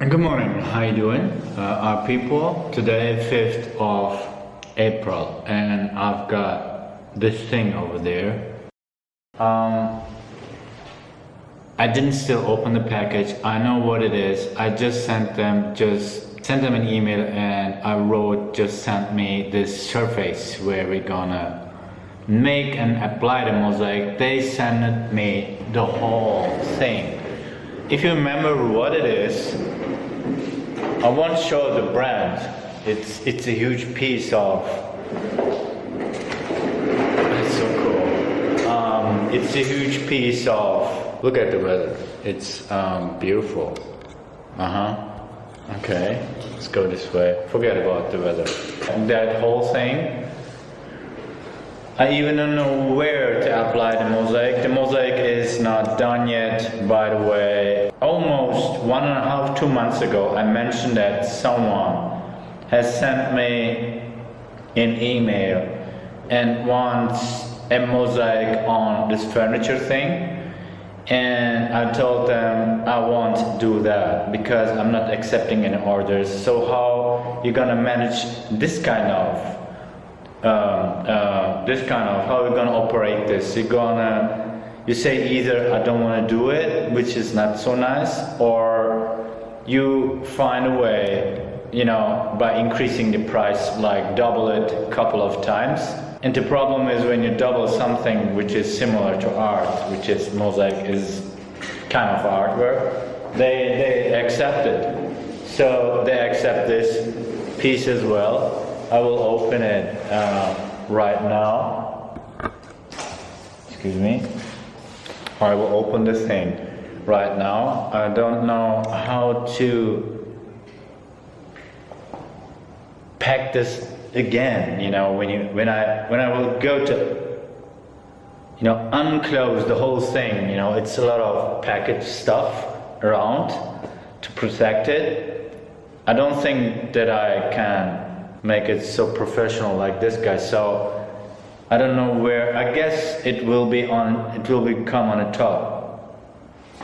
Good morning, how you doing? Uh, our people, today 5th of April and I've got this thing over there. Um, I didn't still open the package, I know what it is, I just sent them, just sent them an email and I wrote, just sent me this surface where we're gonna make and apply the mosaic. They sent me the whole thing. If you remember what it is, I won't show the brand. It's it's a huge piece of. It's so cool. Um, it's a huge piece of. Look at the weather. It's um, beautiful. Uh huh. Okay. Let's go this way. Forget about the weather. And that whole thing. I even don't know where to apply the mosaic. The mosaic is not done yet, by the way almost one and a half, two months ago, I mentioned that someone has sent me an email and wants a mosaic on this furniture thing. And I told them I won't do that because I'm not accepting any orders. So how you gonna manage this kind of um, uh, this kind of how you gonna operate this? You're gonna you say either I don't want to do it, which is not so nice, or you find a way, you know, by increasing the price, like double it a couple of times. And the problem is when you double something which is similar to art, which is mosaic is kind of artwork, they, they accept it. So they accept this piece as well. I will open it uh, right now. Excuse me. I will open the thing right now. I don't know how to pack this again. You know, when you when I when I will go to you know unclose the whole thing. You know, it's a lot of package stuff around to protect it. I don't think that I can make it so professional like this guy. So I don't know where, I guess it will be on, it will become on the top.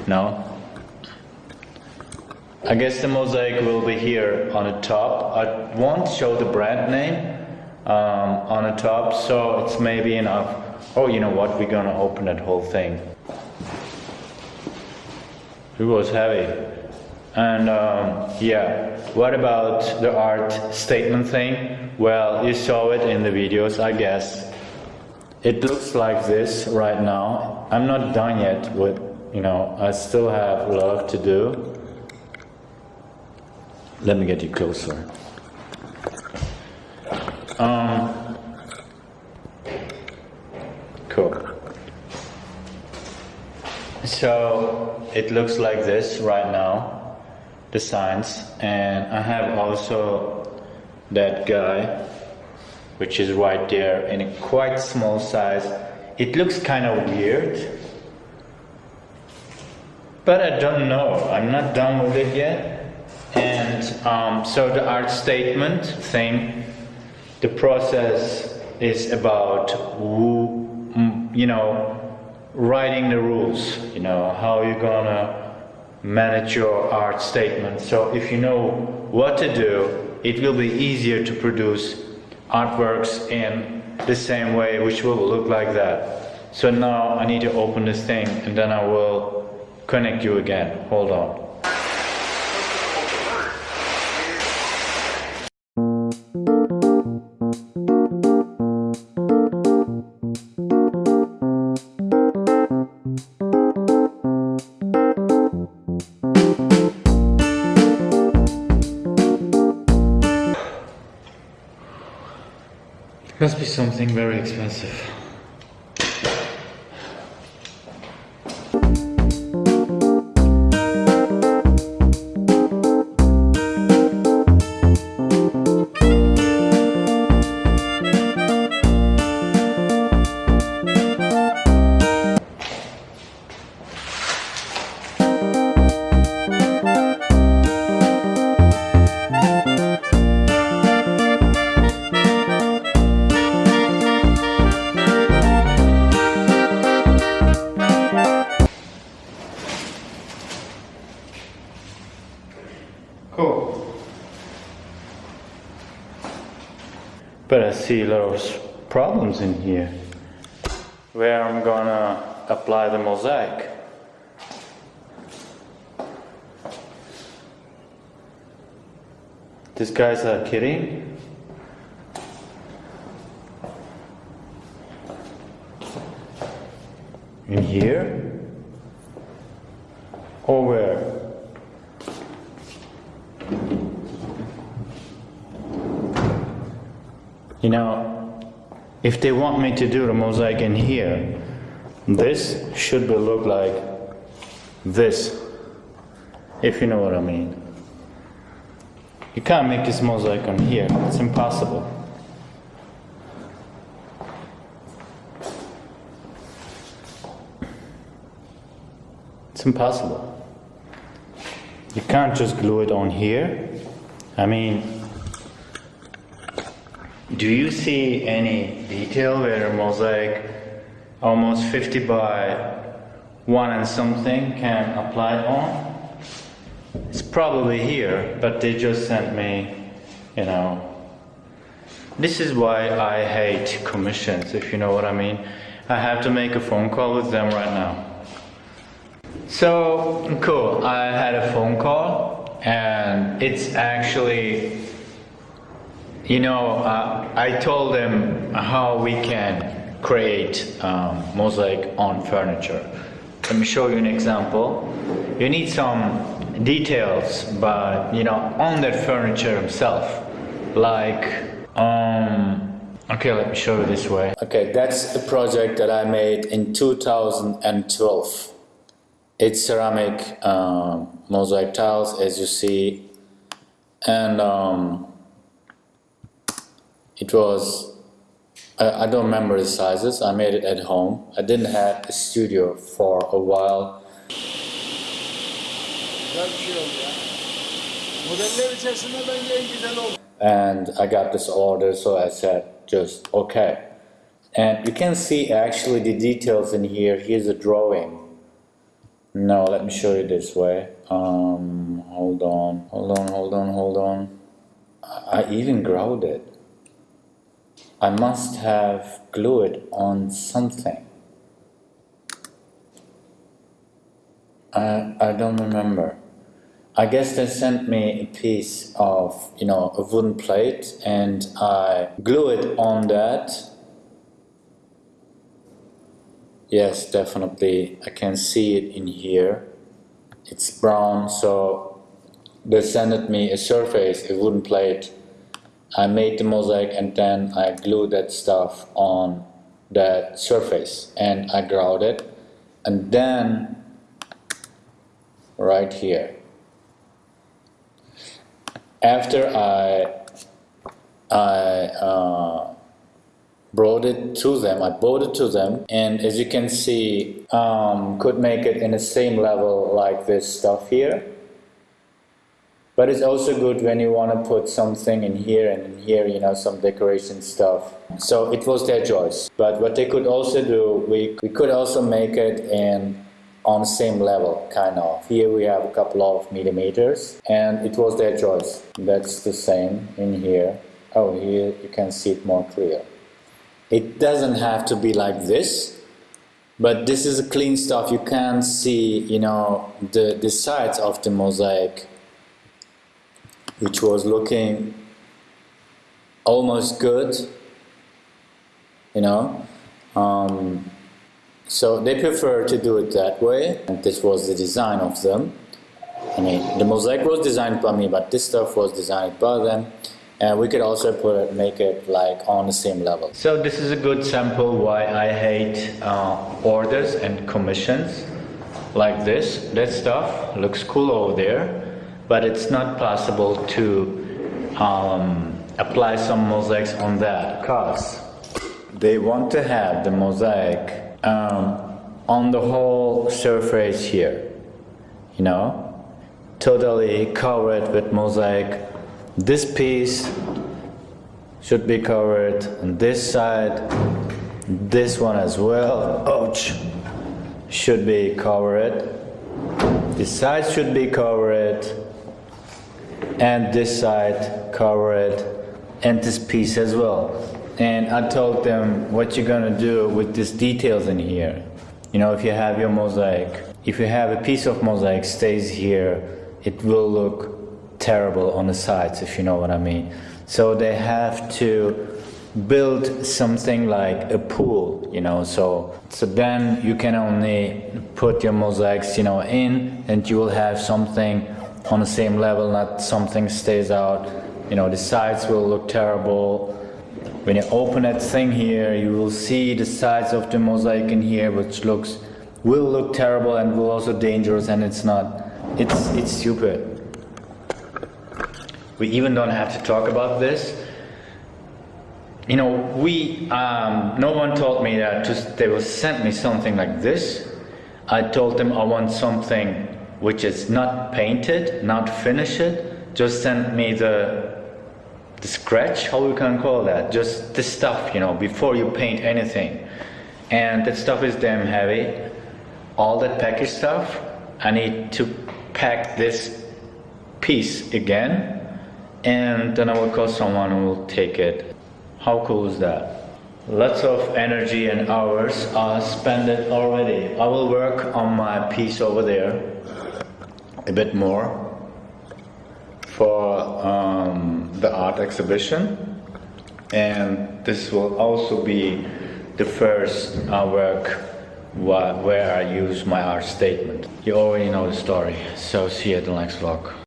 No? I guess the mosaic will be here on the top. I won't show the brand name um, on the top, so it's maybe enough. Oh, you know what, we're gonna open that whole thing. It was heavy. And um, yeah, what about the art statement thing? Well, you saw it in the videos, I guess. It looks like this right now. I'm not done yet with, you know, I still have a lot to do. Let me get you closer. Um, cool. So it looks like this right now, the signs, and I have also that guy which is right there in a quite small size. It looks kind of weird, but I don't know. I'm not done with it yet. And um, so the art statement thing, the process is about, mm, you know, writing the rules, you know, how you're gonna manage your art statement. So if you know what to do, it will be easier to produce artworks in the same way, which will look like that. So now I need to open this thing and then I will connect you again. Hold on. Must be something very expensive. But I see a lot of problems in here. Where I'm gonna apply the mosaic. These guys are kidding. In here? Or where? You know, if they want me to do the mosaic in here, this should be look like this, if you know what I mean. You can't make this mosaic on here, it's impossible. It's impossible. You can't just glue it on here. I mean, do you see any detail where a mosaic almost 50 by 1 and something can apply on? It's probably here, but they just sent me, you know. This is why I hate commissions, if you know what I mean. I have to make a phone call with them right now. So cool. I had a phone call, and it's actually, you know, uh, I told them how we can create um, mosaic on furniture. Let me show you an example. You need some details, but you know, on that furniture itself, like. Um, Okay, let me show you this way. Okay, that's a project that I made in 2012. It's ceramic um, mosaic tiles, as you see, and um, it was. I, I don't remember the sizes. I made it at home. I didn't have a studio for a while. And I got this order, so I said just okay. And you can see actually the details in here. Here's a drawing. No, let me show you this way. Um, hold on, hold on, hold on, hold on. I even glued it. I must have glued it on something. I I don't remember. I guess they sent me a piece of, you know, a wooden plate and I glue it on that. Yes, definitely. I can see it in here. It's brown, so they sent me a surface, a wooden plate. I made the mosaic and then I glued that stuff on that surface and I ground it. And then right here after I I uh, brought it to them, I brought it to them, and as you can see, um, could make it in the same level like this stuff here. But it's also good when you want to put something in here and in here, you know, some decoration stuff. So it was their choice. But what they could also do, we, we could also make it in on the same level, kind of. Here we have a couple of millimeters, and it was their choice. That's the same in here. Oh, here you can see it more clear. It doesn't have to be like this, but this is a clean stuff. You can see, you know, the, the sides of the mosaic, which was looking almost good, you know. Um, so they prefer to do it that way, and this was the design of them. I mean, the mosaic was designed by me, but this stuff was designed by them. And we could also put it, make it like on the same level. So this is a good sample why I hate uh, orders and commissions like this. That stuff looks cool over there, but it's not possible to um, apply some mosaics on that because they want to have the mosaic um, on the whole surface here, you know, totally covered with mosaic. This piece should be covered on this side, this one as well, ouch, should be covered. The sides should be covered. And this side cover it and this piece as well. And I told them what you're gonna do with these details in here. You know, if you have your mosaic, if you have a piece of mosaic stays here, it will look terrible on the sides, if you know what I mean. So they have to build something like a pool, you know, so so then you can only put your mosaics, you know, in and you will have something on the same level, not something stays out. You know, the sides will look terrible. When you open that thing here, you will see the sides of the mosaic in here, which looks will look terrible and will also dangerous, and it's not. It's it's stupid. We even don't have to talk about this. You know, we um, no one told me that just they will send me something like this. I told them I want something which is not painted, not finished. Just send me the the scratch, how we can call that, just the stuff, you know, before you paint anything. And that stuff is damn heavy. All that package stuff, I need to pack this piece again, and then I will call someone who will take it. How cool is that? Lots of energy and hours are spent already. I will work on my piece over there a bit more for um, the art exhibition and this will also be the first uh, work where I use my art statement. You already know the story, so see you at the next vlog.